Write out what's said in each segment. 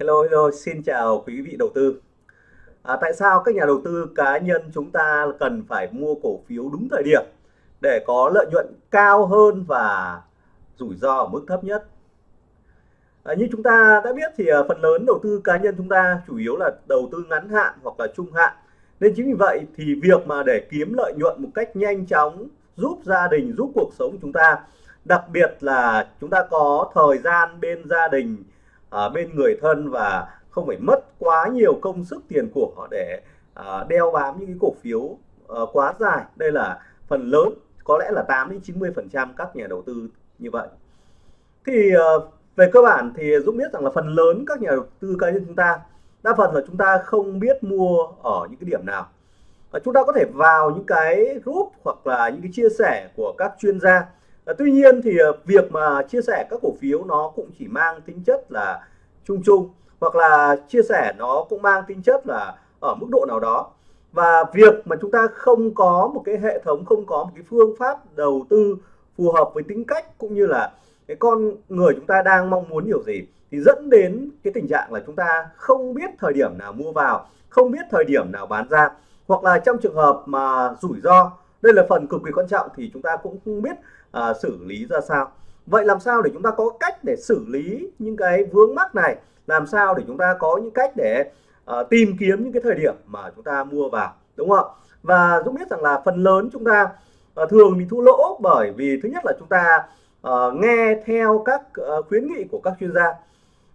Hello, hello, xin chào quý vị đầu tư. À, tại sao các nhà đầu tư cá nhân chúng ta cần phải mua cổ phiếu đúng thời điểm để có lợi nhuận cao hơn và rủi ro ở mức thấp nhất? À, như chúng ta đã biết thì à, phần lớn đầu tư cá nhân chúng ta chủ yếu là đầu tư ngắn hạn hoặc là trung hạn. Nên chính vì vậy thì việc mà để kiếm lợi nhuận một cách nhanh chóng giúp gia đình, giúp cuộc sống chúng ta, đặc biệt là chúng ta có thời gian bên gia đình à, bên người thân và không phải mất quá nhiều công sức tiền của họ để à, đeo bám những cái cổ phiếu à, quá dài. Đây là phần lớn có lẽ là 8 đến 90 phần trăm các nhà đầu tư như vậy. Thì à, về cơ bản thì Dũng biết rằng là phần lớn các nhà đầu tư cá nhân chúng ta đa phần là chúng ta không biết mua ở những cái điểm nào. À, chúng ta có thể vào những cái group hoặc là những cái chia sẻ của các chuyên gia À, tuy nhiên thì ờ, việc mà chia sẻ các cổ phiếu nó cũng chỉ mang tính chất là chung chung hoặc là chia sẻ nó cũng mang tính chất là ở mức độ nào đó. Và việc mà chúng ta không có một cái hệ thống không có một cái phương pháp đầu tư phù hợp với tính cách cũng như là cái con người chúng ta đang mong muốn điều gì thì dẫn đến cái tình trạng là chúng ta không biết thời điểm nào mua vào không biết thời điểm nào bán ra. Hoặc là trong trường hợp mà rủi ro đây là phần cực kỳ quan trọng thì chúng ta cũng không biết à, xử lý ra sao? Vậy làm sao để chúng ta có cách để xử lý những cái vướng mắc này? Làm sao để chúng ta có những cách để à, tìm kiếm những cái thời điểm mà chúng ta mua vào đúng không và Dũng biết rằng là phần lớn chúng ta à, thường bị thua lỗ bởi vì thứ nhất là chúng ta à, nghe theo các à, khuyến nghị của các chuyên gia.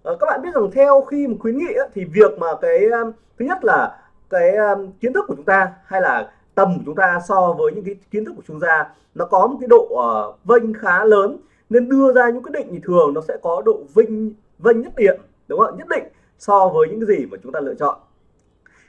À, các bạn biết rằng theo khi mà khuyến nghị thì việc mà cái à, thứ nhất là cái à, kiến thức của chúng ta hay là tầm của chúng ta so với những cái kiến thức của chuyên gia nó có một cái độ uh, vênh khá lớn. Nên đưa ra những quyết định thì thường nó sẽ có độ vinh vênh nhất định đúng không nhất định so với những cái gì mà chúng ta lựa chọn.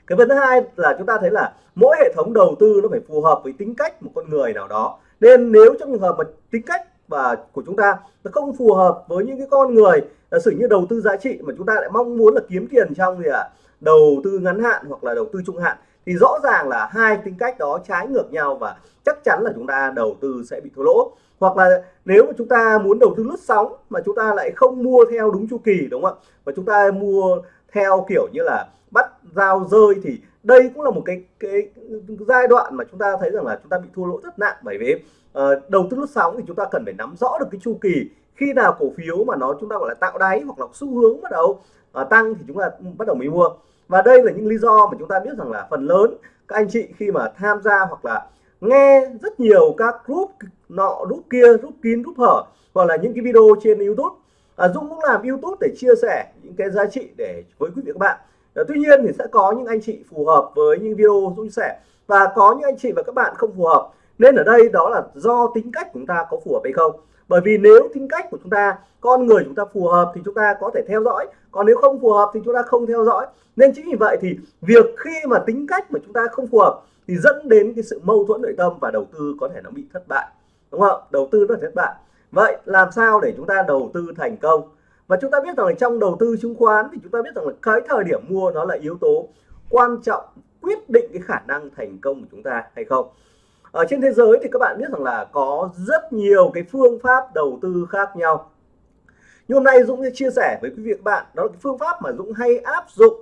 Cái vấn thứ hai là chúng ta thấy là mỗi hệ thống đầu tư nó phải phù hợp với tính cách một con người nào đó. Nên nếu trong trường hợp mà tính cách và của chúng ta nó không phù hợp với những cái con người là sử như đầu tư giá trị mà chúng ta lại mong muốn là kiếm tiền trong gì ạ? À? đầu tư ngắn hạn hoặc là đầu tư trung hạn thì rõ ràng là hai tính cách đó trái ngược nhau và chắc chắn là chúng ta đầu tư sẽ bị thua lỗ. Hoặc là nếu mà chúng ta muốn đầu tư lướt sóng mà chúng ta lại không mua theo đúng chu kỳ đúng không ạ? Và chúng ta mua theo kiểu như là bắt giao rơi thì đây cũng là một cái cái giai đoạn mà chúng ta thấy rằng là chúng ta bị thua lỗ rất nặng. Bởi vì uh, đầu tư lướt sóng thì chúng ta cần phải nắm rõ được cái chu kỳ. Khi nào cổ phiếu mà nó chúng ta gọi là tạo đáy hoặc là xu hướng bắt đầu uh, tăng thì chúng ta bắt đầu mới mua và đây là những lý do mà chúng ta biết rằng là phần lớn các anh chị khi mà tham gia hoặc là nghe rất nhiều các group nọ group kia group kín group hở hoặc là những cái video trên YouTube. À, Dũng cũng làm YouTube để chia sẻ những cái giá trị để với quý vị các bạn. À, tuy nhiên thì sẽ có những anh chị phù hợp với những video Dũng chia sẻ. Và có những anh chị và các bạn không phù hợp nên ở đây đó là do tính cách chúng ta có phù hợp hay không bởi vì nếu tính cách của chúng ta, con người chúng ta phù hợp thì chúng ta có thể theo dõi. Còn nếu không phù hợp thì chúng ta không theo dõi. Nên chính vì vậy thì việc khi mà tính cách mà chúng ta không phù hợp thì dẫn đến cái sự mâu thuẫn nội tâm và đầu tư có thể nó bị thất bại. Đúng không đầu tư nó thất bại. Vậy làm sao để chúng ta đầu tư thành công? Và chúng ta biết rằng là trong đầu tư chứng khoán thì chúng ta biết rằng là cái thời điểm mua nó là yếu tố quan trọng quyết định cái khả năng thành công của chúng ta hay không ở trên thế giới thì các bạn biết rằng là có rất nhiều cái phương pháp đầu tư khác nhau. Nhưng hôm nay Dũng sẽ chia sẻ với quý vị các bạn đó là cái phương pháp mà Dũng hay áp dụng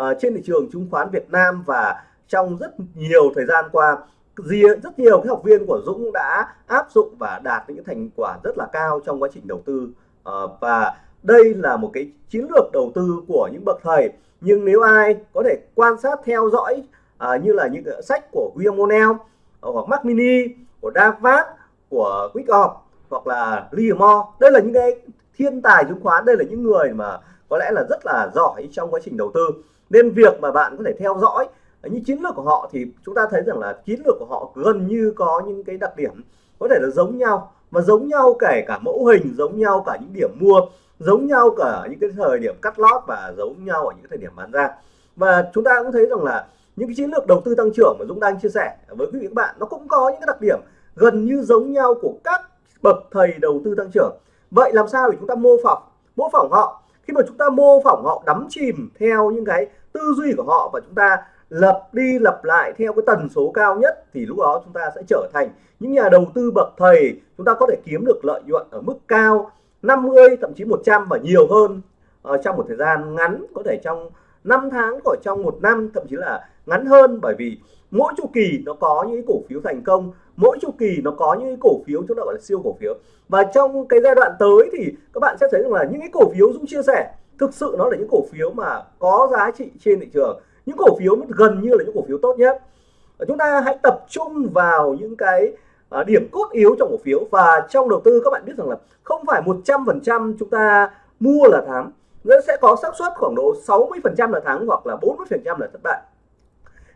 uh, trên thị trường chứng khoán Việt Nam và trong rất nhiều thời gian qua. Gì rất nhiều cái học viên của Dũng đã áp dụng và đạt những thành quả rất là cao trong quá trình đầu tư. Uh, và đây là một cái chiến lược đầu tư của những bậc thầy. Nhưng nếu ai có thể quan sát theo dõi uh, như là những sách của William O'Neill Ờ, hoặc Mac Mini của Davat của QuickOp hoặc là Livermore đây là những cái thiên tài chứng khoán, đây là những người mà có lẽ là rất là giỏi trong quá trình đầu tư. Nên việc mà bạn có thể theo dõi những chiến lược của họ thì chúng ta thấy rằng là chiến lược của họ gần như có những cái đặc điểm có thể là giống nhau. Và giống nhau kể cả mẫu hình, giống nhau cả những điểm mua, giống nhau cả những cái thời điểm cắt lót và giống nhau ở những thời điểm bán ra. Và chúng ta cũng thấy rằng là những cái chiến lược đầu tư tăng trưởng mà Dũng đang chia sẻ với quý vị các bạn nó cũng có những cái đặc điểm gần như giống nhau của các bậc thầy đầu tư tăng trưởng. Vậy làm sao để chúng ta mô phỏng mô phỏng họ? Khi mà chúng ta mô phỏng họ đắm chìm theo những cái tư duy của họ và chúng ta lập đi lập lại theo cái tần số cao nhất thì lúc đó chúng ta sẽ trở thành những nhà đầu tư bậc thầy. Chúng ta có thể kiếm được lợi nhuận ở mức cao 50 thậm chí 100 và nhiều hơn uh, trong một thời gian ngắn có thể trong 5 tháng hoặc trong một năm thậm chí là ngắn hơn bởi vì mỗi chu kỳ nó có những cổ phiếu thành công, mỗi chu kỳ nó có những cổ phiếu chúng ta gọi là siêu cổ phiếu. Và trong cái giai đoạn tới thì các bạn sẽ thấy rằng là những cái cổ phiếu Dũng chia sẻ, thực sự nó là những cổ phiếu mà có giá trị trên thị trường. Những cổ phiếu gần như là những cổ phiếu tốt nhất. Chúng ta hãy tập trung vào những cái à, điểm cốt yếu trong cổ phiếu. Và trong đầu tư các bạn biết rằng là không phải 100% chúng ta mua là thắng. Nó sẽ có xác suất khoảng độ 60% là thắng hoặc là 40% là thất bại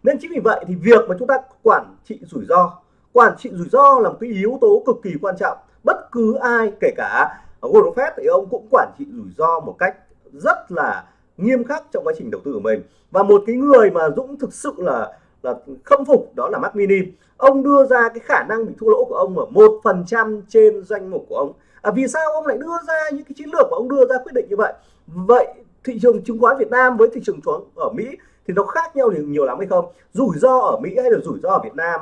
nên chính vì vậy thì việc mà chúng ta quản trị rủi ro quản trị rủi ro là một cái yếu tố cực kỳ quan trọng. Bất cứ ai kể cả Warren Buffett thì ông cũng quản trị rủi ro một cách rất là nghiêm khắc trong quá trình đầu tư của mình. Và một cái người mà Dũng thực sự là là khâm phục đó là Mark Mini ông đưa ra cái khả năng bị thua lỗ của ông ở một phần trăm trên danh mục của ông. À, vì sao ông lại đưa ra những cái chiến lược mà ông đưa ra quyết định như vậy? Vậy thị trường chứng khoán Việt Nam với thị trường chứng ở Mỹ thì nó khác nhau nhiều, nhiều lắm hay không? Rủi ro ở Mỹ hay là rủi ro ở Việt Nam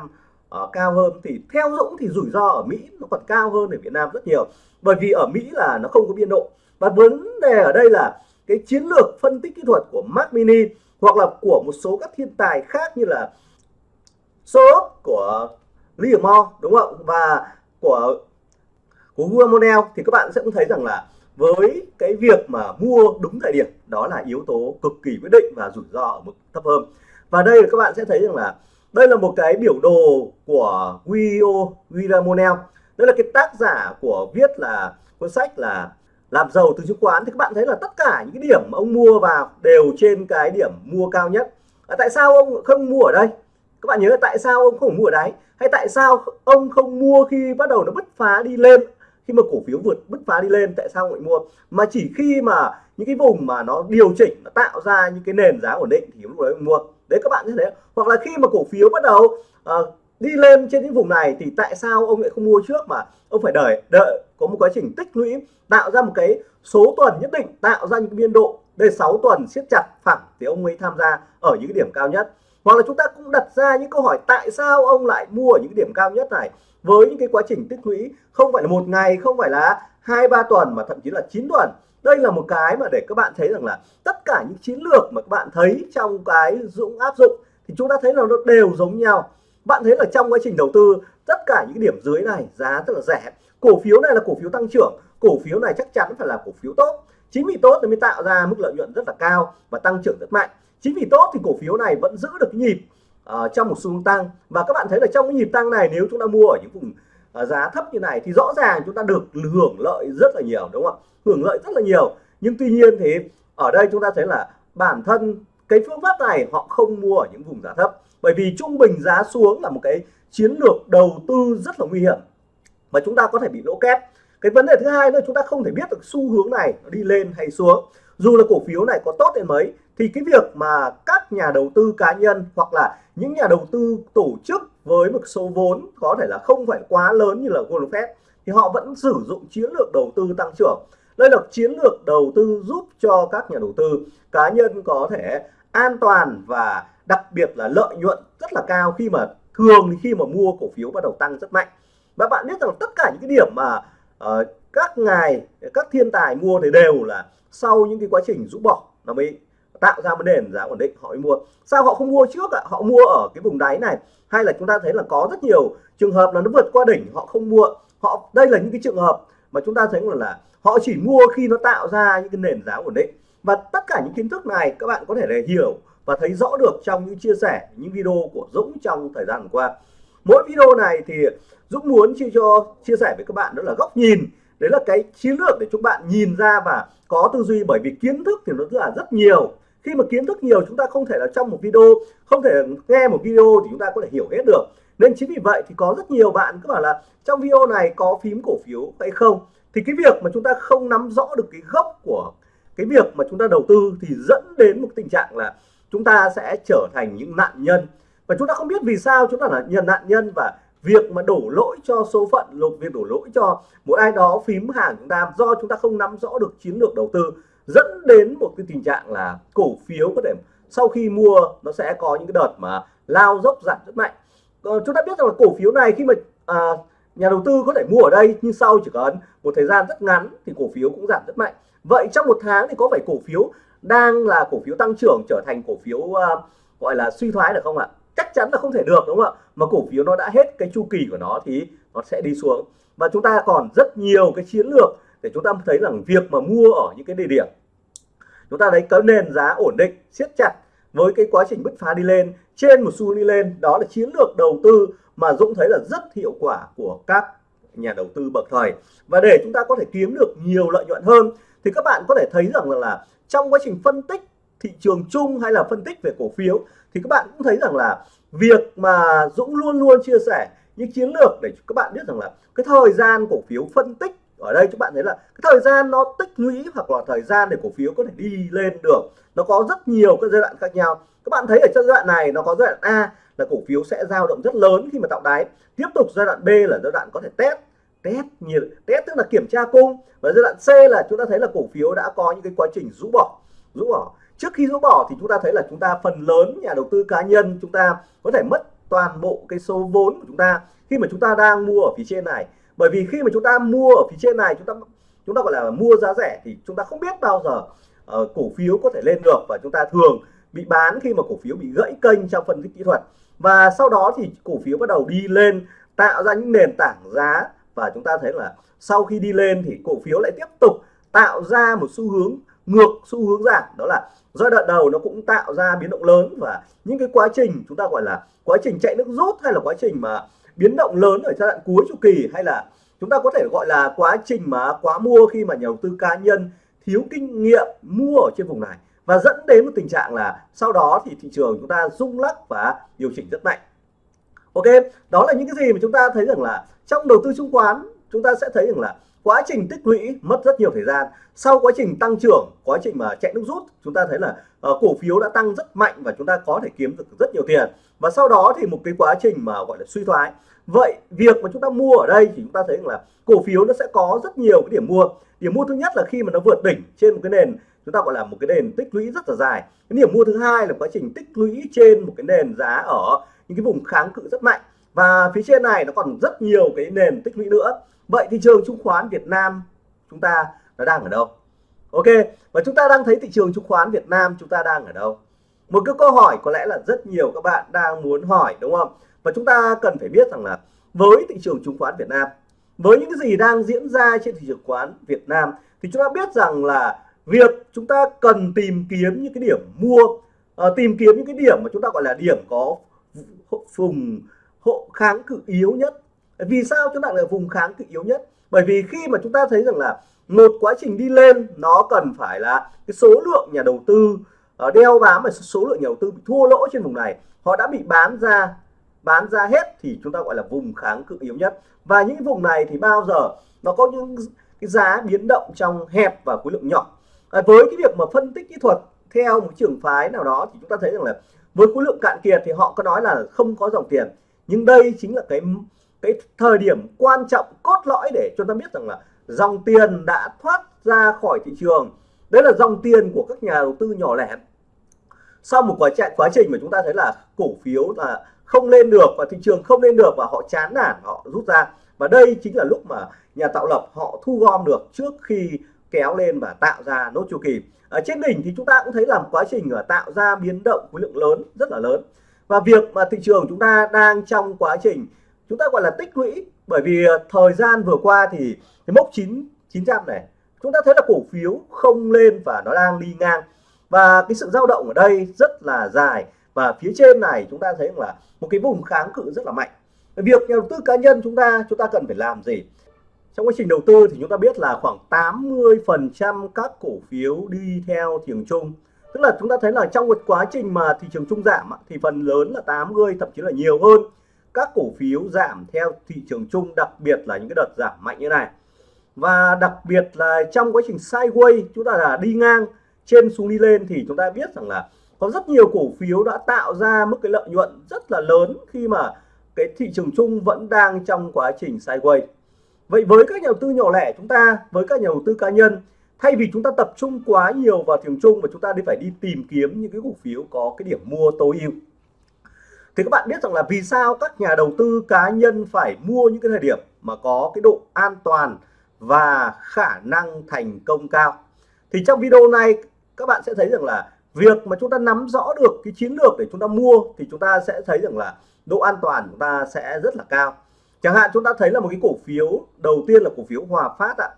uh, cao hơn? Thì theo Dũng thì rủi ro ở Mỹ nó còn cao hơn ở Việt Nam rất nhiều. Bởi vì ở Mỹ là nó không có biên độ. Và vấn đề ở đây là cái chiến lược phân tích kỹ thuật của Mark Mini hoặc là của một số các thiên tài khác như là Soros của Livermore đúng không và của của Guamonel thì các bạn sẽ cũng thấy rằng là với cái việc mà mua đúng thời điểm đó là yếu tố cực kỳ quyết định và rủi ro ở mức thấp hơn. Và đây các bạn sẽ thấy rằng là đây là một cái biểu đồ của Guido Guiramonel đây là cái tác giả của viết là cuốn sách là làm giàu từ chứng khoán. Thì các bạn thấy là tất cả những cái điểm mà ông mua vào đều trên cái điểm mua cao nhất. À, tại sao ông không mua ở đây? Các bạn nhớ tại sao ông không mua ở đáy hay tại sao ông không mua khi bắt đầu nó bứt phá đi lên? Khi mà cổ phiếu vượt bứt phá đi lên tại sao lại mua? Mà chỉ khi mà những cái vùng mà nó điều chỉnh nó tạo ra những cái nền giá ổn định thì lúc đấy mua. Đấy các bạn như thế hoặc là khi mà cổ phiếu bắt đầu uh, đi lên trên những vùng này thì tại sao ông lại không mua trước mà ông phải đợi đợi có một quá trình tích lũy tạo ra một cái số tuần nhất định tạo ra những biên độ đây 6 tuần siết chặt phẳng thì ông mới tham gia ở những điểm cao nhất. Hoặc là chúng ta cũng đặt ra những câu hỏi tại sao ông lại mua ở những điểm cao nhất này? Với những cái quá trình tích lũy, không phải là một ngày, không phải là hai, ba tuần mà thậm chí là 9 tuần. Đây là một cái mà để các bạn thấy rằng là tất cả những chiến lược mà các bạn thấy trong cái dũng áp dụng thì chúng ta thấy là nó đều giống nhau. Bạn thấy là trong quá trình đầu tư, tất cả những điểm dưới này giá rất là rẻ. Cổ phiếu này là cổ phiếu tăng trưởng, cổ phiếu này chắc chắn phải là cổ phiếu tốt. Chính vì tốt thì mới tạo ra mức lợi nhuận rất là cao và tăng trưởng rất mạnh. Chính vì tốt thì cổ phiếu này vẫn giữ được nhịp uh, trong một xu hướng tăng. Và các bạn thấy là trong cái nhịp tăng này nếu chúng ta mua ở những vùng uh, giá thấp như này thì rõ ràng chúng ta được hưởng lợi rất là nhiều đúng không ạ? Hưởng lợi rất là nhiều. Nhưng tuy nhiên thì ở đây chúng ta thấy là bản thân cái phương pháp này họ không mua ở những vùng giá thấp. Bởi vì trung bình giá xuống là một cái chiến lược đầu tư rất là nguy hiểm mà chúng ta có thể bị lỗ kép. Cái vấn đề thứ hai nữa chúng ta không thể biết được xu hướng này nó đi lên hay xuống. Dù là cổ phiếu này có tốt đến mấy thì cái việc mà các nhà đầu tư cá nhân hoặc là những nhà đầu tư tổ chức với một số vốn có thể là không phải quá lớn như là Warren Buffett thì họ vẫn sử dụng chiến lược đầu tư tăng trưởng. Đây là chiến lược đầu tư giúp cho các nhà đầu tư cá nhân có thể an toàn và đặc biệt là lợi nhuận rất là cao khi mà thường khi mà mua cổ phiếu bắt đầu tăng rất mạnh. Và bạn biết rằng tất cả những cái điểm mà uh, các ngài các thiên tài mua thì đều là sau những cái quá trình rũ bỏ nó mới tạo ra một nền giá ổn định họ mới mua. Sao họ không mua trước ạ? Họ mua ở cái vùng đáy này. Hay là chúng ta thấy là có rất nhiều trường hợp là nó vượt qua đỉnh họ không mua. Họ đây là những cái trường hợp mà chúng ta thấy là, là họ chỉ mua khi nó tạo ra những cái nền giá ổn định. Và tất cả những kiến thức này các bạn có thể để hiểu và thấy rõ được trong những chia sẻ những video của Dũng trong thời gian qua. Mỗi video này thì Dũng muốn chia cho chia sẻ với các bạn đó là góc nhìn. Đấy là cái chiến lược để chúng bạn nhìn ra và có tư duy bởi vì kiến thức thì nó rất là rất nhiều khi mà kiến thức nhiều, chúng ta không thể là trong một video, không thể nghe một video thì chúng ta có thể hiểu hết được. Nên chính vì vậy thì có rất nhiều bạn cứ bảo là trong video này có phím cổ phiếu hay không? Thì cái việc mà chúng ta không nắm rõ được cái gốc của cái việc mà chúng ta đầu tư thì dẫn đến một tình trạng là chúng ta sẽ trở thành những nạn nhân. Và chúng ta không biết vì sao chúng ta là nhận nạn nhân và việc mà đổ lỗi cho số phận, lục việc đổ lỗi cho một ai đó phím hàng chúng ta do chúng ta không nắm rõ được chiến lược đầu tư dẫn đến một cái tình trạng là cổ phiếu có thể sau khi mua nó sẽ có những cái đợt mà lao dốc giảm rất mạnh. Ờ, chúng ta biết rằng là cổ phiếu này khi mà à, nhà đầu tư có thể mua ở đây nhưng sau chỉ cần một thời gian rất ngắn thì cổ phiếu cũng giảm rất mạnh. Vậy trong một tháng thì có phải cổ phiếu đang là cổ phiếu tăng trưởng trở thành cổ phiếu uh, gọi là suy thoái được không ạ? Chắc chắn là không thể được đúng không ạ? Mà cổ phiếu nó đã hết cái chu kỳ của nó thì nó sẽ đi xuống. Và chúng ta còn rất nhiều cái chiến lược thì chúng ta thấy rằng việc mà mua ở những cái địa điểm chúng ta thấy có nền giá ổn định siết chặt với cái quá trình bứt phá đi lên trên một xu đi lên đó là chiến lược đầu tư mà Dũng thấy là rất hiệu quả của các nhà đầu tư bậc thời và để chúng ta có thể kiếm được nhiều lợi nhuận hơn thì các bạn có thể thấy rằng là, là trong quá trình phân tích thị trường chung hay là phân tích về cổ phiếu thì các bạn cũng thấy rằng là việc mà Dũng luôn luôn chia sẻ những chiến lược để các bạn biết rằng là cái thời gian cổ phiếu phân tích ở đây các bạn thấy là cái thời gian nó tích lũy hoặc là thời gian để cổ phiếu có thể đi lên được, nó có rất nhiều các giai đoạn khác nhau. Các bạn thấy ở trong giai đoạn này nó có giai đoạn A là cổ phiếu sẽ dao động rất lớn khi mà tạo đáy. Tiếp tục giai đoạn B là giai đoạn có thể test test nhiệt test tức là kiểm tra cung. Và giai đoạn C là chúng ta thấy là cổ phiếu đã có những cái quá trình rũ bỏ rũ bỏ. Trước khi rũ bỏ thì chúng ta thấy là chúng ta phần lớn nhà đầu tư cá nhân chúng ta có thể mất toàn bộ cái số vốn của chúng ta. Khi mà chúng ta đang mua ở phía trên này bởi vì khi mà chúng ta mua ở phía trên này chúng ta chúng ta gọi là mua giá rẻ thì chúng ta không biết bao giờ uh, cổ phiếu có thể lên được và chúng ta thường bị bán khi mà cổ phiếu bị gãy kênh trong phân tích kỹ thuật. Và sau đó thì cổ phiếu bắt đầu đi lên tạo ra những nền tảng giá và chúng ta thấy là sau khi đi lên thì cổ phiếu lại tiếp tục tạo ra một xu hướng ngược xu hướng giảm. Đó là giai đoạn đầu nó cũng tạo ra biến động lớn và những cái quá trình chúng ta gọi là quá trình chạy nước rút hay là quá trình mà biến động lớn ở giai đoạn cuối chu kỳ hay là chúng ta có thể gọi là quá trình mà quá mua khi mà nhà đầu tư cá nhân thiếu kinh nghiệm mua ở trên vùng này? Và dẫn đến một tình trạng là sau đó thì thị trường chúng ta rung lắc và điều chỉnh rất mạnh. Ok, đó là những cái gì mà chúng ta thấy rằng là trong đầu tư chứng khoán, chúng ta sẽ thấy rằng là quá trình tích lũy mất rất nhiều thời gian. Sau quá trình tăng trưởng quá trình mà chạy nước rút chúng ta thấy là uh, cổ phiếu đã tăng rất mạnh và chúng ta có thể kiếm được rất nhiều tiền. Và sau đó thì một cái quá trình mà gọi là suy thoái. Vậy việc mà chúng ta mua ở đây thì chúng ta thấy rằng là cổ phiếu nó sẽ có rất nhiều cái điểm mua. Điểm mua thứ nhất là khi mà nó vượt đỉnh trên một cái nền chúng ta gọi là một cái nền tích lũy rất là dài. Cái điểm mua thứ hai là quá trình tích lũy trên một cái nền giá ở những cái vùng kháng cự rất mạnh. Và phía trên này nó còn rất nhiều cái nền tích lũy nữa vậy thị trường chứng khoán Việt Nam chúng ta nó đang ở đâu? Ok và chúng ta đang thấy thị trường chứng khoán Việt Nam chúng ta đang ở đâu? Một cái câu hỏi có lẽ là rất nhiều các bạn đang muốn hỏi đúng không? Và chúng ta cần phải biết rằng là với thị trường chứng khoán Việt Nam với những cái gì đang diễn ra trên thị trường khoán Việt Nam thì chúng ta biết rằng là việc chúng ta cần tìm kiếm những cái điểm mua uh, tìm kiếm những cái điểm mà chúng ta gọi là điểm có vùng hộ kháng cự yếu nhất vì sao chúng ta là vùng kháng cự yếu nhất? Bởi vì khi mà chúng ta thấy rằng là một quá trình đi lên nó cần phải là cái số lượng nhà đầu tư ờ, đeo bám và số lượng nhà đầu tư bị thua lỗ trên vùng này họ đã bị bán ra bán ra hết thì chúng ta gọi là vùng kháng cự yếu nhất. Và những vùng này thì bao giờ nó có những cái giá biến động trong hẹp và khối lượng nhỏ. À, với cái việc mà phân tích kỹ thuật theo một trường phái nào đó thì chúng ta thấy rằng là với khối lượng cạn kiệt thì họ có nói là không có dòng tiền. Nhưng đây chính là cái cái thời điểm quan trọng, cốt lõi để cho ta biết rằng là dòng tiền đã thoát ra khỏi thị trường. Đấy là dòng tiền của các nhà đầu tư nhỏ lẻ. Sau một quá trình quá trình mà chúng ta thấy là cổ phiếu là không lên được và thị trường không lên được và họ chán nản, họ rút ra. Và đây chính là lúc mà nhà tạo lập họ thu gom được trước khi kéo lên và tạo ra nốt chu kỳ. Ở trên đỉnh thì chúng ta cũng thấy là quá trình à, tạo ra biến động khối lượng lớn, rất là lớn. Và việc mà thị trường chúng ta đang trong quá trình chúng ta gọi là tích lũy, bởi vì ờ, thời gian vừa qua thì cái mốc 9 900 này, chúng ta thấy là cổ phiếu không lên và nó đang đi ngang. Và cái sự dao động ở đây rất là dài. Và phía trên này chúng ta thấy là một cái vùng kháng cự rất là mạnh. Việc nhà đầu tư cá nhân chúng ta chúng ta cần phải làm gì? Trong quá trình đầu tư thì chúng ta biết là khoảng 80 phần trăm các cổ phiếu đi theo thị trường chung. Tức là chúng ta thấy là trong một quá trình mà thị trường chung giảm thì phần lớn là 80 thậm chí là nhiều hơn các cổ phiếu giảm theo thị trường chung, đặc biệt là những cái đợt giảm mạnh như này. Và đặc biệt là trong quá trình sideways, chúng ta là đi ngang, trên xuống đi lên thì chúng ta biết rằng là có rất nhiều cổ phiếu đã tạo ra mức cái lợi nhuận rất là lớn khi mà cái thị trường chung vẫn đang trong quá trình sideways. Vậy với các nhà đầu tư nhỏ lẻ chúng ta, với các nhà đầu tư cá nhân, thay vì chúng ta tập trung quá nhiều vào thị trường chung và chúng ta đi phải đi tìm kiếm những cái cổ phiếu có cái điểm mua tối ưu thì các bạn biết rằng là vì sao các nhà đầu tư cá nhân phải mua những cái thời điểm mà có cái độ an toàn và khả năng thành công cao? Thì trong video này, các bạn sẽ thấy rằng là việc mà chúng ta nắm rõ được cái chiến lược để chúng ta mua thì chúng ta sẽ thấy rằng là độ an toàn chúng ta sẽ rất là cao. Chẳng hạn chúng ta thấy là một cái cổ phiếu, đầu tiên là cổ phiếu Hòa Phát ạ.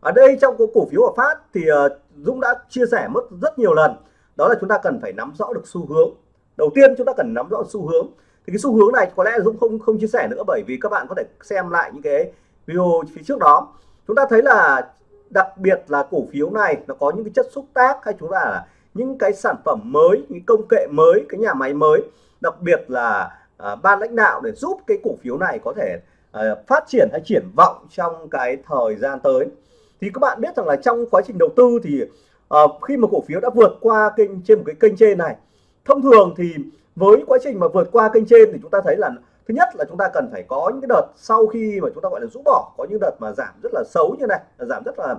Ở đây trong cổ phiếu Hòa Phát thì ờ, Dũng đã chia sẻ mất rất nhiều lần. Đó là chúng ta cần phải nắm rõ được xu hướng đầu tiên chúng ta cần nắm rõ xu hướng. Thì cái xu hướng này có lẽ Dũng không không chia sẻ nữa bởi vì các bạn có thể xem lại những cái video phía trước đó. Chúng ta thấy là đặc biệt là cổ phiếu này nó có những cái chất xúc tác hay chúng ta là những cái sản phẩm mới những công nghệ mới cái nhà máy mới. Đặc biệt là à, ban lãnh đạo để giúp cái cổ phiếu này có thể à, phát triển hay triển vọng trong cái thời gian tới. Thì các bạn biết rằng là trong quá trình đầu tư thì à, khi mà cổ phiếu đã vượt qua kênh trên một cái kênh trên này thông thường thì với quá trình mà vượt qua kênh trên thì chúng ta thấy là thứ nhất là chúng ta cần phải có những cái đợt sau khi mà chúng ta gọi là rũ bỏ, có những đợt mà giảm rất là xấu như này giảm rất là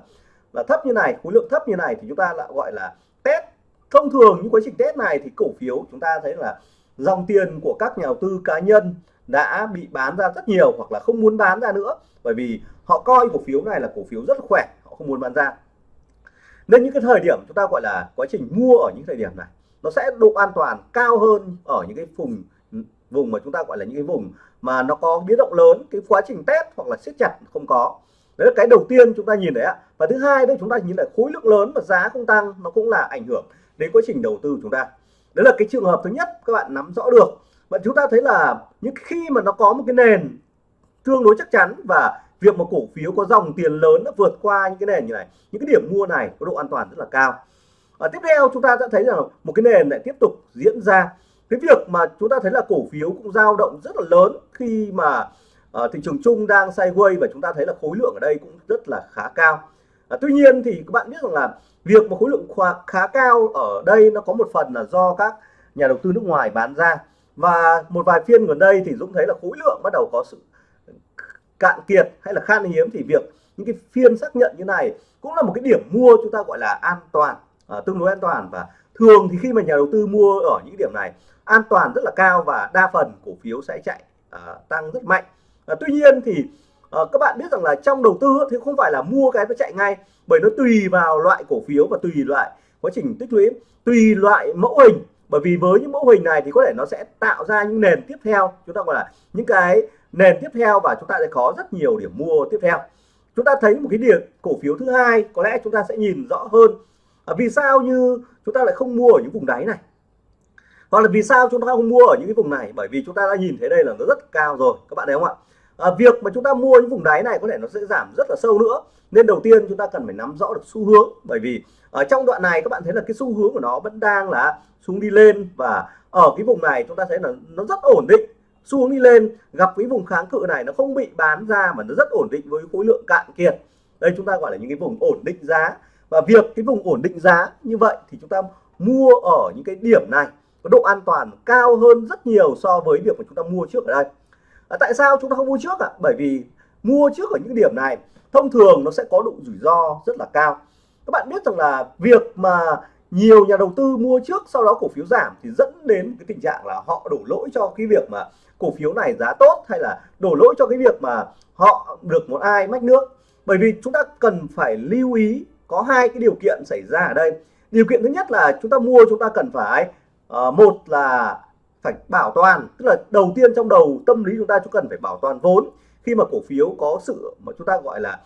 là thấp như này, khối lượng thấp như này thì chúng ta lại gọi là test. Thông thường những quá trình test này thì cổ phiếu chúng ta thấy là dòng tiền của các nhà đầu tư cá nhân đã bị bán ra rất nhiều hoặc là không muốn bán ra nữa, bởi vì họ coi cổ phiếu này là cổ phiếu rất khỏe, họ không muốn bán ra. Nên những cái thời điểm chúng ta gọi là quá trình mua ở những thời điểm này nó sẽ độ an toàn cao hơn ở những cái vùng vùng mà chúng ta gọi là những cái vùng mà nó có biến động lớn, cái quá trình test hoặc là siết chặt không có. Đấy là cái đầu tiên chúng ta nhìn đấy ạ. Và thứ hai đấy, chúng ta nhìn lại khối lượng lớn và giá không tăng, nó cũng là ảnh hưởng đến quá trình đầu tư chúng ta. Đấy là cái trường hợp thứ nhất, các bạn nắm rõ được. Và chúng ta thấy là những khi mà nó có một cái nền tương đối chắc chắn và việc mà cổ phiếu có dòng tiền lớn nó vượt qua những cái nền như này, những cái điểm mua này có độ an toàn rất là cao và tiếp theo chúng ta sẽ thấy rằng một cái nền lại tiếp tục diễn ra. Cái việc mà chúng ta thấy là cổ phiếu cũng dao động rất là lớn khi mà uh, thị trường chung đang sideways và chúng ta thấy là khối lượng ở đây cũng rất là khá cao. À, tuy nhiên thì các bạn biết rằng là việc mà khối lượng khá, khá cao ở đây nó có một phần là do các nhà đầu tư nước ngoài bán ra. Và một vài phiên gần đây thì Dũng thấy là khối lượng bắt đầu có sự cạn kiệt hay là khan hiếm. Thì việc những cái phiên xác nhận như này cũng là một cái điểm mua chúng ta gọi là an toàn à, tương đối an toàn. Và thường thì khi mà nhà đầu tư mua ở những điểm này an toàn rất là cao và đa phần cổ phiếu sẽ chạy à, tăng rất mạnh. À, tuy nhiên thì à, các bạn biết rằng là trong đầu tư thì không phải là mua cái nó chạy ngay bởi nó tùy vào loại cổ phiếu và tùy loại quá trình tích lũy tùy loại mẫu hình. Bởi vì với những mẫu hình này thì có thể nó sẽ tạo ra những nền tiếp theo chúng ta gọi là những cái nền tiếp theo và chúng ta sẽ có rất nhiều điểm mua tiếp theo. Chúng ta thấy một cái điểm cổ phiếu thứ hai có lẽ chúng ta sẽ nhìn rõ hơn à, vì sao như chúng ta lại không mua ở những vùng đáy này? Hoặc là vì sao chúng ta không mua ở những cái vùng này? Bởi vì chúng ta đã nhìn thấy đây là nó rất cao rồi các bạn thấy không ạ? À, việc mà chúng ta mua những vùng đáy này có thể nó sẽ giảm rất là sâu nữa. Nên đầu tiên chúng ta cần phải nắm rõ được xu hướng. Bởi vì ở trong đoạn này các bạn thấy là cái xu hướng của nó vẫn đang là xuống đi lên và ở cái vùng này chúng ta thấy là nó rất ổn định. Xu hướng đi lên gặp cái vùng kháng cự này nó không bị bán ra mà nó rất ổn định với khối lượng cạn kiệt. Đây chúng ta gọi là những cái vùng ổn định giá và việc cái vùng ổn định giá như vậy thì chúng ta mua ở những cái điểm này có độ an toàn cao hơn rất nhiều so với việc mà chúng ta mua trước ở đây. À, tại sao chúng ta không mua trước ạ? À? bởi vì mua trước ở những điểm này thông thường nó sẽ có độ rủi ro rất là cao. Các bạn biết rằng là việc mà nhiều nhà đầu tư mua trước sau đó cổ phiếu giảm thì dẫn đến cái tình trạng là họ đổ lỗi cho cái việc mà cổ phiếu này giá tốt hay là đổ lỗi cho cái việc mà họ được một ai mách nước. Bởi vì chúng ta cần phải lưu ý có hai cái điều kiện xảy ra ở đây. Điều kiện thứ nhất là chúng ta mua chúng ta cần phải uh, một là phải bảo toàn tức là đầu tiên trong đầu tâm lý chúng ta chúng cần phải bảo toàn vốn. Khi mà cổ phiếu có sự mà chúng ta gọi là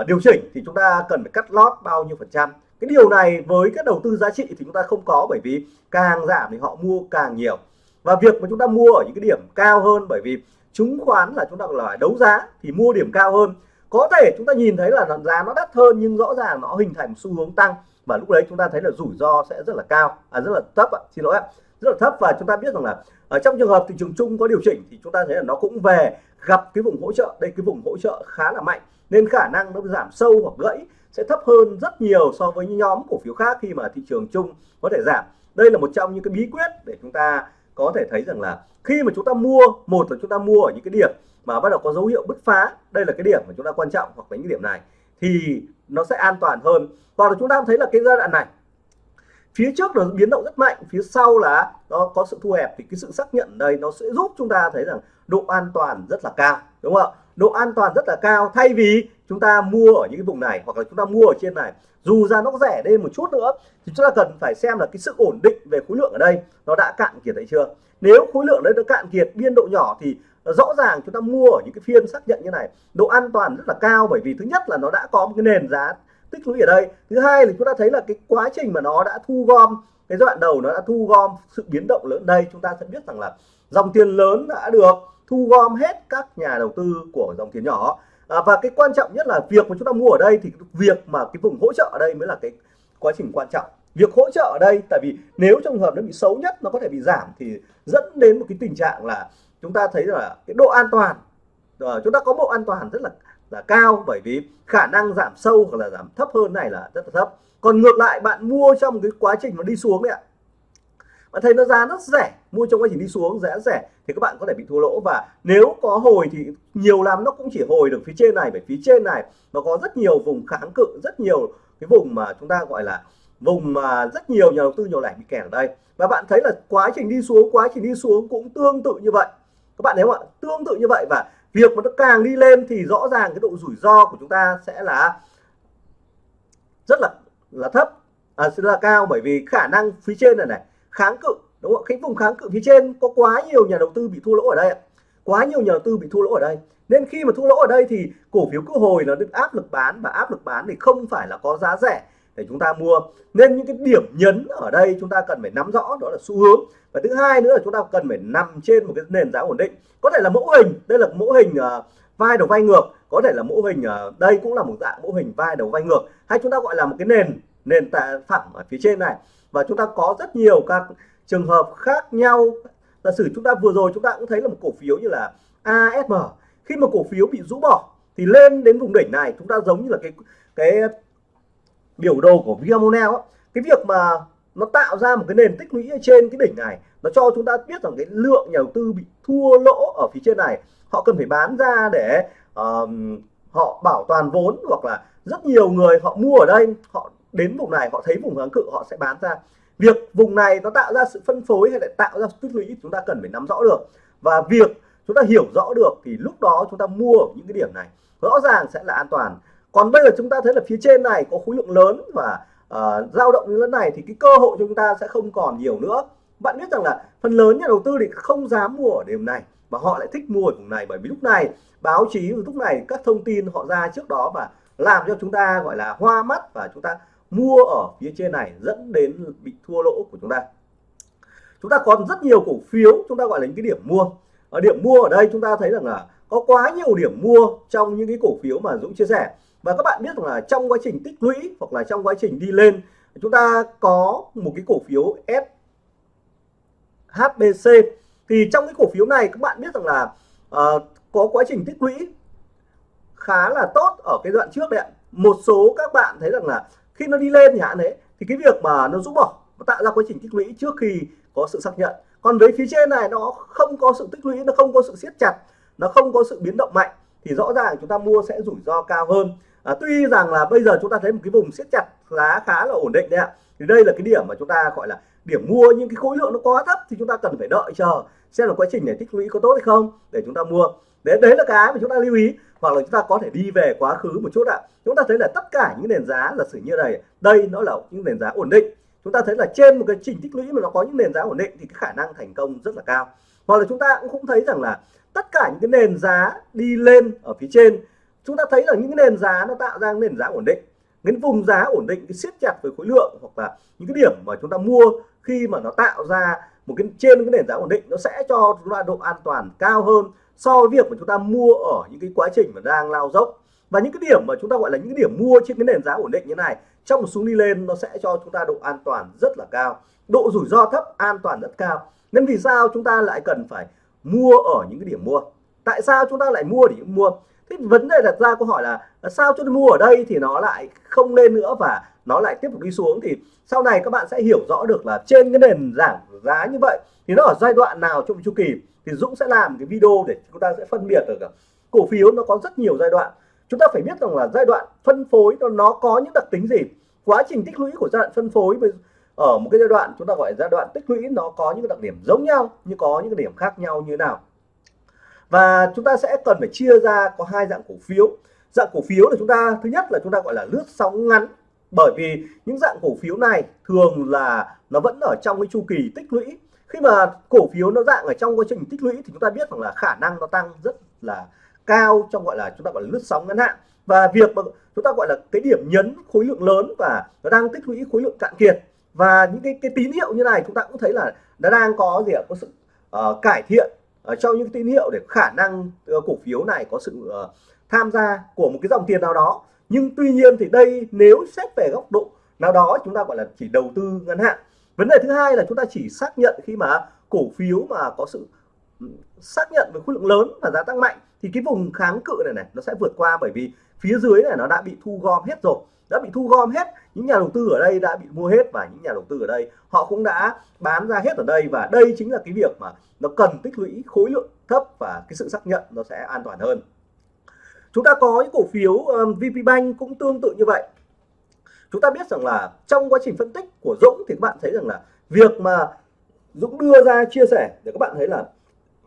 uh, điều chỉnh thì chúng ta cần phải cắt lót bao nhiêu phần trăm. Cái điều này với các đầu tư giá trị thì chúng ta không có bởi vì càng giảm thì họ mua càng nhiều. Và việc mà chúng ta mua ở những cái điểm cao hơn bởi vì chứng khoán là chúng ta gọi là đấu giá thì mua điểm cao hơn có thể chúng ta nhìn thấy là giá nó đắt hơn nhưng rõ ràng nó hình thành xu hướng tăng. Và lúc đấy chúng ta thấy là rủi ro sẽ rất là cao. À rất là thấp ạ, xin lỗi ạ. Rất là thấp và chúng ta biết rằng là ở trong trường hợp thị trường chung có điều chỉnh thì chúng ta thấy là nó cũng về gặp cái vùng hỗ trợ. Đây, cái vùng hỗ trợ khá là mạnh nên khả năng nó giảm sâu hoặc gãy sẽ thấp hơn rất nhiều so với những nhóm cổ phiếu khác khi mà thị trường chung có thể giảm. Đây là một trong những cái bí quyết để chúng ta có thể thấy rằng là khi mà chúng ta mua, một là chúng ta mua ở những cái điểm mà bắt đầu có dấu hiệu bứt phá. Đây là cái điểm mà chúng ta quan trọng, hoặc là những điểm này. Thì nó sẽ an toàn hơn. Hoặc là chúng ta thấy là cái giai đoạn này, phía trước nó biến động rất mạnh, phía sau là nó có sự thu hẹp thì cái sự xác nhận đây nó sẽ giúp chúng ta thấy rằng độ an toàn rất là cao, đúng không ạ? Độ an toàn rất là cao, thay vì chúng ta mua ở những cái vùng này, hoặc là chúng ta mua ở trên này. Dù ra nó rẻ lên một chút nữa, thì chúng ta cần phải xem là cái sự ổn định về khối lượng ở đây nó đã cạn kiệt hay chưa. Nếu khối lượng đấy nó cạn kiệt, biên độ nhỏ thì rõ ràng chúng ta mua ở những cái phiên xác nhận như này độ an toàn rất là cao bởi vì thứ nhất là nó đã có một cái nền giá tích lũy ở đây. Thứ hai là chúng ta thấy là cái quá trình mà nó đã thu gom cái giai đoạn đầu nó đã thu gom sự biến động lớn. Đây chúng ta sẽ biết rằng là dòng tiền lớn đã được thu gom hết các nhà đầu tư của dòng tiền nhỏ. À, và cái quan trọng nhất là việc mà chúng ta mua ở đây thì việc mà cái vùng hỗ trợ ở đây mới là cái quá trình quan trọng. Việc hỗ trợ ở đây tại vì nếu trong hợp nó bị xấu nhất nó có thể bị giảm thì dẫn đến một cái tình trạng là chúng ta thấy là cái độ an toàn rồi chúng ta có độ an toàn rất là là cao bởi vì khả năng giảm sâu hoặc là giảm thấp hơn này là rất là thấp. Còn ngược lại, bạn mua trong cái quá trình nó đi xuống đấy ạ. Bạn thấy nó giá rất rẻ, mua trong quá trình đi xuống giá rẻ thì các bạn có thể bị thua lỗ. Và nếu có hồi thì nhiều lắm nó cũng chỉ hồi được phía trên này, bởi phía trên này nó có rất nhiều vùng kháng cự, rất nhiều cái vùng mà chúng ta gọi là vùng mà rất nhiều nhà đầu tư nhỏ lẻ bị kẹt ở đây. Và bạn thấy là quá trình đi xuống, quá trình đi xuống cũng tương tự như vậy các bạn thấy không ạ tương tự như vậy và việc mà nó càng đi lên thì rõ ràng cái độ rủi ro của chúng ta sẽ là rất là là thấp à, sẽ là cao bởi vì khả năng phía trên này này kháng cự đúng không cái vùng kháng cự phía trên có quá nhiều nhà đầu tư bị thua lỗ ở đây quá nhiều nhà đầu tư bị thua lỗ ở đây. Nên khi mà thua lỗ ở đây thì cổ phiếu cơ hồi nó được áp lực bán và áp lực bán thì không phải là có giá rẻ để chúng ta mua. Nên những cái điểm nhấn ở đây chúng ta cần phải nắm rõ đó là xu hướng. Và thứ hai nữa là chúng ta cần phải nằm trên một cái nền giá ổn định. Có thể là mẫu hình đây là mẫu hình uh, vai đầu vai ngược. Có thể là mẫu hình uh, đây cũng là một dạng mẫu hình vai đầu vai ngược. Hay chúng ta gọi là một cái nền nền tạ phẳng ở phía trên này. Và chúng ta có rất nhiều các trường hợp khác nhau. Giả sử chúng ta vừa rồi chúng ta cũng thấy là một cổ phiếu như là ASM khi mà cổ phiếu bị rũ bỏ thì lên đến vùng đỉnh này chúng ta giống như là cái cái biểu đồ của Viamonel cái việc mà nó tạo ra một cái nền tích lũy trên cái đỉnh này nó cho chúng ta biết rằng cái lượng nhà đầu tư bị thua lỗ ở phía trên này họ cần phải bán ra để uh, họ bảo toàn vốn hoặc là rất nhiều người họ mua ở đây họ đến vùng này họ thấy vùng kháng cự họ sẽ bán ra. Việc vùng này nó tạo ra sự phân phối hay lại tạo ra tích lũy chúng ta cần phải nắm rõ được. Và việc chúng ta hiểu rõ được thì lúc đó chúng ta mua ở những cái điểm này rõ ràng sẽ là an toàn còn bây giờ chúng ta thấy là phía trên này có khối lượng lớn và uh, dao động như thế này thì cái cơ hội chúng ta sẽ không còn nhiều nữa. Bạn biết rằng là phần lớn nhà đầu tư thì không dám mua ở điểm này mà họ lại thích mua ở vùng này bởi vì lúc này báo chí lúc này các thông tin họ ra trước đó và làm cho chúng ta gọi là hoa mắt và chúng ta mua ở phía trên này dẫn đến bị thua lỗ của chúng ta. Chúng ta còn rất nhiều cổ phiếu chúng ta gọi là những cái điểm mua. Ở điểm mua ở đây chúng ta thấy rằng là có quá nhiều điểm mua trong những cái cổ phiếu mà Dũng chia sẻ và các bạn biết rằng là trong quá trình tích lũy hoặc là trong quá trình đi lên chúng ta có một cái cổ phiếu S HBC thì trong cái cổ phiếu này các bạn biết rằng là uh, có quá trình tích lũy khá là tốt ở cái đoạn trước đấy ạ. Một số các bạn thấy rằng là khi nó đi lên thì hạn đấy thì cái việc mà nó rũ bỏ nó tạo ra quá trình tích lũy trước khi có sự xác nhận. Còn với phía trên này nó không có sự tích lũy nó không có sự siết chặt nó không có sự biến động mạnh thì rõ ràng chúng ta mua sẽ rủi ro cao hơn à, tuy rằng là bây giờ chúng ta thấy một cái vùng siết chặt giá khá là ổn định đấy ạ. Thì đây là cái điểm mà chúng ta gọi là điểm mua nhưng cái khối lượng nó quá thấp thì chúng ta cần phải đợi chờ xem là quá trình này tích lũy có tốt hay không để chúng ta mua. Đấy đấy là cái mà chúng ta lưu ý hoặc là chúng ta có thể đi về quá khứ một chút ạ. Chúng ta thấy là tất cả những nền giá là sử như này đây nó là những nền giá ổn định. Chúng ta thấy là trên một cái trình tích lũy mà nó có những nền giá ổn định thì cái khả năng thành công rất là cao. Hoặc là chúng ta cũng cũng thấy rằng là tất cả những cái nền giá đi lên ở phía trên chúng ta thấy là những cái nền giá nó tạo ra nền giá ổn định. Những vùng giá ổn định, cái siết chặt với khối lượng hoặc là những cái điểm mà chúng ta mua khi mà nó tạo ra một cái, trên cái nền giá ổn định, nó sẽ cho chúng ta độ an toàn cao hơn so với việc mà chúng ta mua ở những cái quá trình mà đang lao dốc. Và những cái điểm mà chúng ta gọi là những cái điểm mua trên cái nền giá ổn định như này, trong một xuống đi lên nó sẽ cho chúng ta độ an toàn rất là cao. Độ rủi ro thấp, an toàn rất cao. Nên vì sao chúng ta lại cần phải mua ở những cái điểm mua? Tại sao chúng ta lại mua để mua? Thế vấn đề đặt ra câu hỏi là sao cho mua ở đây thì nó lại không lên nữa và nó lại tiếp tục đi xuống? Thì sau này các bạn sẽ hiểu rõ được là trên cái nền giảm giá như vậy thì nó ở giai đoạn nào trong chu kỳ thì Dũng sẽ làm cái video để chúng ta sẽ phân biệt được cổ phiếu nó có rất nhiều giai đoạn. Chúng ta phải biết rằng là giai đoạn phân phối nó, nó có những đặc tính gì? Quá trình tích lũy của giai đoạn phân phối ở một cái giai đoạn chúng ta gọi là giai đoạn tích lũy nó có những đặc điểm giống nhau nhưng có những điểm khác nhau như nào? Và chúng ta sẽ cần phải chia ra có hai dạng cổ phiếu. Dạng cổ phiếu là chúng ta thứ nhất là chúng ta gọi là lướt sóng ngắn. Bởi vì những dạng cổ phiếu này thường là nó vẫn ở trong cái chu kỳ tích lũy. Khi mà cổ phiếu nó dạng ở trong quá trình tích lũy thì chúng ta biết rằng là khả năng nó tăng rất là cao trong gọi là chúng ta gọi là lướt sóng ngắn hạn. Và việc mà chúng ta gọi là cái điểm nhấn khối lượng lớn và nó đang tích lũy khối lượng cạn kiệt. Và những cái cái tín hiệu như này chúng ta cũng thấy là nó đang có gì ạ? Có sự uh, cải thiện Ờ, trong những tín hiệu để khả năng ờ, cổ phiếu này có sự ờ, tham gia của một cái dòng tiền nào đó. Nhưng tuy nhiên thì đây nếu xét về góc độ nào đó chúng ta gọi là chỉ đầu tư ngắn hạn. Vấn đề thứ hai là chúng ta chỉ xác nhận khi mà cổ phiếu mà có sự ừ, xác nhận với khối lượng lớn và giá tăng mạnh thì cái vùng kháng cự này này nó sẽ vượt qua bởi vì phía dưới này nó đã bị thu gom hết rồi đã bị thu gom hết những nhà đầu tư ở đây đã bị mua hết và những nhà đầu tư ở đây họ cũng đã bán ra hết ở đây và đây chính là cái việc mà nó cần tích lũy khối lượng thấp và cái sự xác nhận nó sẽ an toàn hơn. Chúng ta có những cổ phiếu um, VPBank cũng tương tự như vậy. Chúng ta biết rằng là trong quá trình phân tích của Dũng thì các bạn thấy rằng là việc mà Dũng đưa ra chia sẻ để các bạn thấy là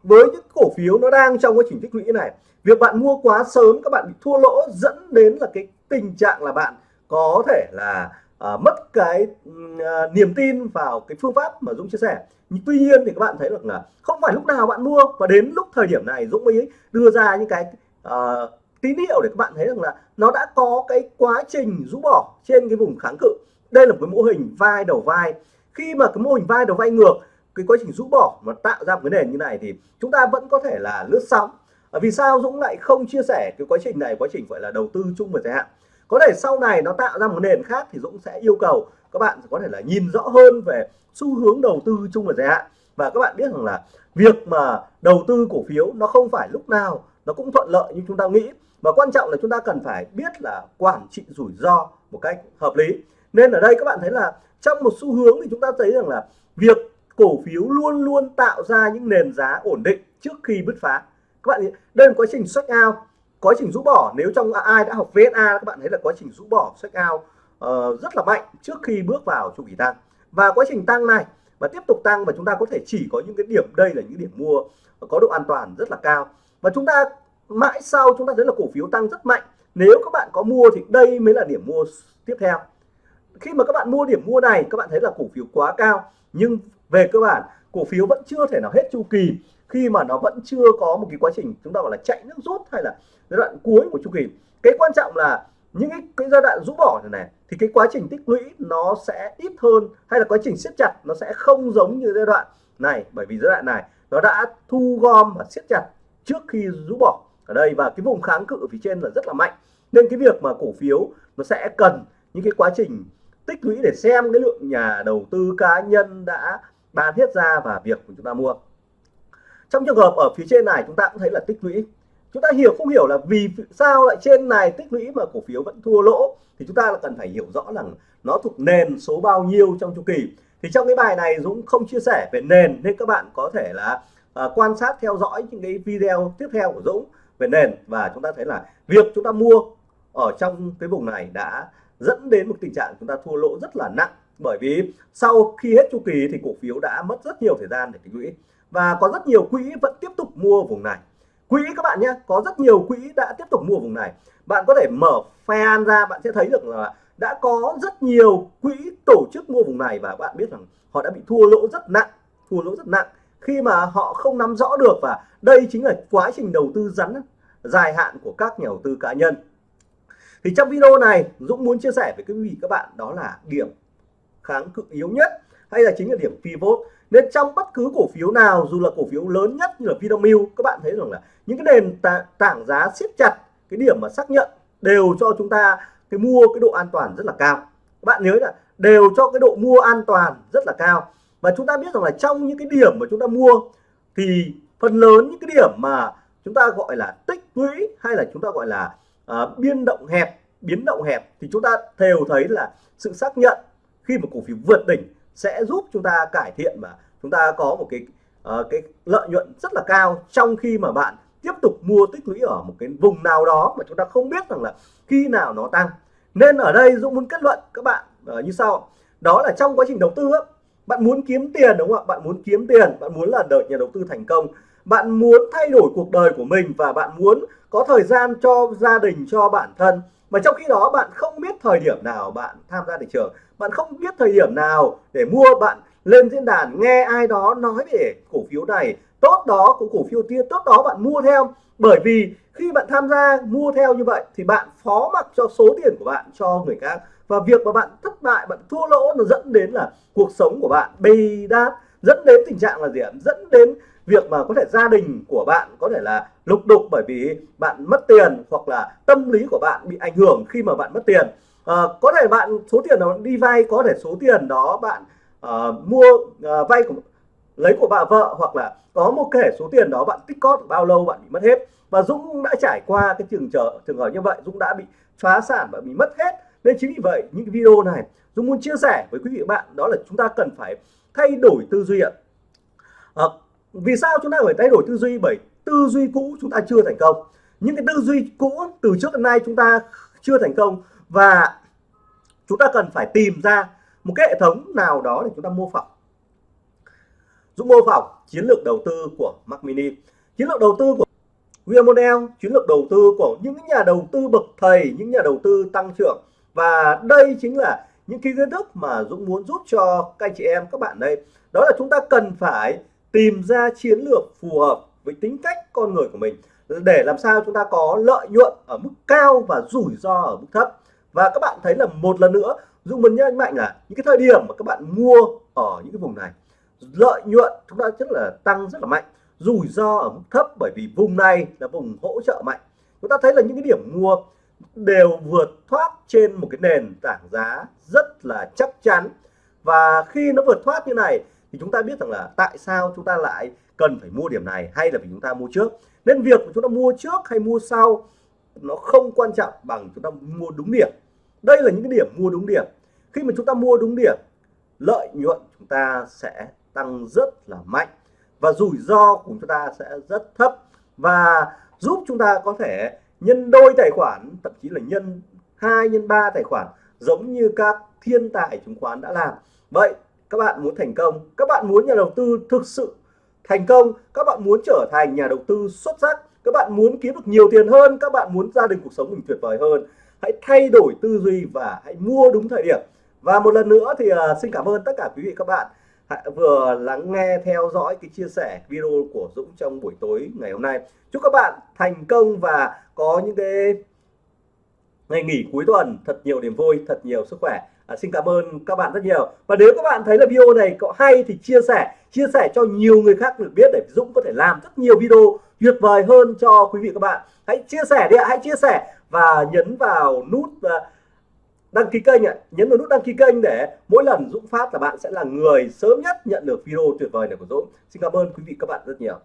với những cổ phiếu nó đang trong quá trình tích lũy này việc bạn mua quá sớm các bạn bị thua lỗ dẫn đến là cái tình trạng là bạn có thể là à, mất cái à, niềm tin vào cái phương pháp mà Dũng chia sẻ. Nhưng tuy nhiên thì các bạn thấy được là không phải lúc nào bạn mua và đến lúc thời điểm này Dũng mới đưa ra những cái à, tín hiệu để các bạn thấy rằng là nó đã có cái quá trình rũ bỏ trên cái vùng kháng cự. Đây là một cái mô hình vai đầu vai. Khi mà cái mô hình vai đầu vai ngược cái quá trình rũ bỏ mà tạo ra một cái nền như này thì chúng ta vẫn có thể là lướt sóng. À, vì sao Dũng lại không chia sẻ cái quá trình này quá trình gọi là đầu tư chung và dài hạn? Có thể sau này nó tạo ra một nền khác thì Dũng sẽ yêu cầu các bạn có thể là nhìn rõ hơn về xu hướng đầu tư chung và dài hạn. Và các bạn biết rằng là việc mà đầu tư cổ phiếu nó không phải lúc nào nó cũng thuận lợi như chúng ta nghĩ. Và quan trọng là chúng ta cần phải biết là quản trị rủi ro một cách hợp lý. Nên ở đây các bạn thấy là trong một xu hướng thì chúng ta thấy rằng là việc cổ phiếu luôn luôn tạo ra những nền giá ổn định trước khi bứt phá. Các bạn đây là quá trình xuất out quá trình rũ bỏ nếu trong ai đã học VSA các bạn thấy là quá trình rũ bỏ sách out uh, ờ, rất là mạnh trước khi bước vào chu kỳ tăng. Và quá trình tăng này và tiếp tục tăng và chúng ta có thể chỉ có những cái điểm đây là những điểm mua có độ an toàn rất là cao. Và chúng ta mãi sau chúng ta thấy là cổ phiếu tăng rất mạnh. Nếu các bạn có mua thì đây mới là điểm mua tiếp theo. Khi mà các bạn mua điểm mua này các bạn thấy là cổ phiếu quá cao nhưng về cơ bản cổ phiếu vẫn chưa thể nào hết chu kỳ khi mà nó vẫn chưa có một cái quá trình chúng ta gọi là chạy nước rút hay là giai đoạn cuối của chu kỳ cái quan trọng là những cái, cái giai đoạn rũ bỏ này này thì cái quá trình tích lũy nó sẽ ít hơn hay là quá trình siết chặt nó sẽ không giống như giai đoạn này. Bởi vì giai đoạn này nó đã thu gom và siết chặt trước khi rũ bỏ ở đây và cái vùng kháng cự ở phía trên là rất là mạnh. Nên cái việc mà cổ phiếu nó sẽ cần những cái quá trình tích lũy để xem cái lượng nhà đầu tư cá nhân đã bán hết ra và việc của chúng ta mua trong trường hợp ở phía trên này chúng ta cũng thấy là tích lũy. Chúng ta hiểu không hiểu là vì sao lại trên này tích lũy mà cổ phiếu vẫn thua lỗ. Thì chúng ta là cần phải hiểu rõ rằng nó thuộc nền số bao nhiêu trong chu kỳ. Thì trong cái bài này Dũng không chia sẻ về nền nên các bạn có thể là à, quan sát theo dõi những cái video tiếp theo của Dũng về nền. Và chúng ta thấy là việc chúng ta mua ở trong cái vùng này đã dẫn đến một tình trạng chúng ta thua lỗ rất là nặng. Bởi vì sau khi hết chu kỳ thì cổ phiếu đã mất rất nhiều thời gian để tích lũy và có rất nhiều quỹ vẫn tiếp tục mua vùng này. Quỹ các bạn nhé, có rất nhiều quỹ đã tiếp tục mua vùng này. Bạn có thể mở fan ra, bạn sẽ thấy được là đã có rất nhiều quỹ tổ chức mua vùng này và bạn biết rằng họ đã bị thua lỗ rất nặng, thua lỗ rất nặng. Khi mà họ không nắm rõ được và đây chính là quá trình đầu tư rắn, dài hạn của các nhà đầu tư cá nhân. Thì trong video này, Dũng muốn chia sẻ với quý vị các bạn đó là điểm kháng cự yếu nhất hay là chính là điểm pivot. Nên trong bất cứ cổ phiếu nào dù là cổ phiếu lớn nhất như là Vinamilk các bạn thấy rằng là những cái nền tảng giá siết chặt cái điểm mà xác nhận đều cho chúng ta cái mua cái độ an toàn rất là cao. Các bạn nhớ là đều cho cái độ mua an toàn rất là cao. Và chúng ta biết rằng là trong những cái điểm mà chúng ta mua thì phần lớn những cái điểm mà chúng ta gọi là tích lũy hay là chúng ta gọi là uh, biên động hẹp biến động hẹp thì chúng ta đều thấy là sự xác nhận khi mà cổ phiếu vượt đỉnh sẽ giúp chúng ta cải thiện và chúng ta có một cái uh, cái lợi nhuận rất là cao trong khi mà bạn tiếp tục mua tích lũy ở một cái vùng nào đó mà chúng ta không biết rằng là khi nào nó tăng. Nên ở đây Dũng muốn kết luận các bạn uh, như sau. Đó là trong quá trình đầu tư bạn muốn kiếm tiền đúng không ạ? Bạn muốn kiếm tiền bạn muốn là đợi nhà đầu tư thành công. Bạn muốn thay đổi cuộc đời của mình và bạn muốn có thời gian cho gia đình cho bản thân mà trong khi đó bạn không biết thời điểm nào bạn tham gia thị trường, bạn không biết thời điểm nào để mua, bạn lên diễn đàn nghe ai đó nói về cổ phiếu này, tốt đó của cổ phiếu kia, tốt đó bạn mua theo. Bởi vì khi bạn tham gia mua theo như vậy thì bạn phó mặc cho số tiền của bạn cho người khác. Và việc mà bạn thất bại, bạn thua lỗ nó dẫn đến là cuộc sống của bạn bê đát, dẫn đến tình trạng là gì ạ? Dẫn đến việc mà có thể gia đình của bạn có thể là lục đục bởi vì bạn mất tiền hoặc là tâm lý của bạn bị ảnh hưởng khi mà bạn mất tiền. À, có thể bạn số tiền đó đi vay có thể số tiền đó bạn uh, mua uh, vay của lấy của bà vợ hoặc là có một kể số tiền đó bạn tích cóp bao lâu bạn bị mất hết. Và Dũng đã trải qua cái trường trở trường hợp như vậy Dũng đã bị phá sản và bị mất hết. Nên chính vì vậy những video này Dũng muốn chia sẻ với quý vị bạn đó là chúng ta cần phải thay đổi tư duy ạ. À, vì sao chúng ta phải thay đổi tư duy? Bởi tư duy cũ chúng ta chưa thành công. Những cái tư duy cũ từ trước đến nay chúng ta chưa thành công và chúng ta cần phải tìm ra một cái hệ thống nào đó để chúng ta mô phỏng. Dũng mô phỏng chiến lược đầu tư của Mac Mini. Chiến lược đầu tư của William Model chiến lược đầu tư của những nhà đầu tư bậc thầy, những nhà đầu tư tăng trưởng. Và đây chính là những cái kiến thức mà Dũng muốn giúp cho các anh chị em, các bạn đây. Đó là chúng ta cần phải tìm ra chiến lược phù hợp với tính cách con người của mình, để làm sao chúng ta có lợi nhuận ở mức cao và rủi ro ở mức thấp. Và các bạn thấy là một lần nữa Dũng muốn nhấn mạnh là những cái thời điểm mà các bạn mua ở những cái vùng này, lợi nhuận chúng ta rất là tăng, rất là mạnh, rủi ro ở mức thấp bởi vì vùng này là vùng hỗ trợ mạnh. Chúng ta thấy là những cái điểm mua đều vượt thoát trên một cái nền tảng giá rất là chắc chắn. Và khi nó vượt thoát như này thì chúng ta biết rằng là tại sao chúng ta lại cần phải mua điểm này hay là vì chúng ta mua trước? Nên việc chúng ta mua trước hay mua sau nó không quan trọng bằng chúng ta mua đúng điểm. Đây là những cái điểm mua đúng điểm. Khi mà chúng ta mua đúng điểm, lợi nhuận chúng ta sẽ tăng rất là mạnh và rủi ro của chúng ta sẽ rất thấp và giúp chúng ta có thể nhân đôi tài khoản, thậm chí là nhân 2 nhân 3 tài khoản giống như các thiên tài chứng khoán đã làm. Vậy các bạn muốn thành công các bạn muốn nhà đầu tư thực sự thành công các bạn muốn trở thành nhà đầu tư xuất sắc các bạn muốn kiếm được nhiều tiền hơn các bạn muốn gia đình cuộc sống mình tuyệt vời hơn hãy thay đổi tư duy và hãy mua đúng thời điểm. Và một lần nữa thì uh, xin cảm ơn tất cả quý vị các bạn vừa lắng nghe theo dõi cái chia sẻ video của Dũng trong buổi tối ngày hôm nay. Chúc các bạn thành công và có những cái ngày nghỉ cuối tuần thật nhiều niềm vui thật nhiều sức khỏe à, xin cảm ơn các bạn rất nhiều. Và nếu các bạn thấy là video này có hay thì chia sẻ chia sẻ cho nhiều người khác được biết để Dũng có thể làm rất nhiều video tuyệt vời hơn cho quý vị các bạn. Hãy chia sẻ đi ạ hãy chia sẻ và nhấn vào nút à, đăng ký kênh ạ. Nhấn vào nút đăng ký kênh để mỗi lần Dũng phát là bạn sẽ là người sớm nhất nhận được video tuyệt vời này của Dũng. Xin cảm ơn quý vị các bạn rất nhiều.